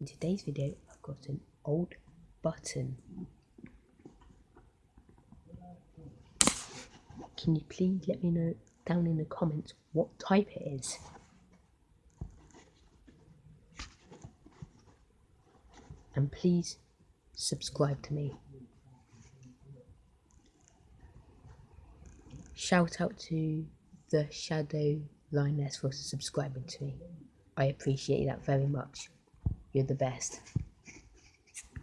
In today's video, I've got an old button. Can you please let me know down in the comments what type it is? And please subscribe to me. Shout out to the Shadow Lioness for subscribing to me. I appreciate that very much. You're the best.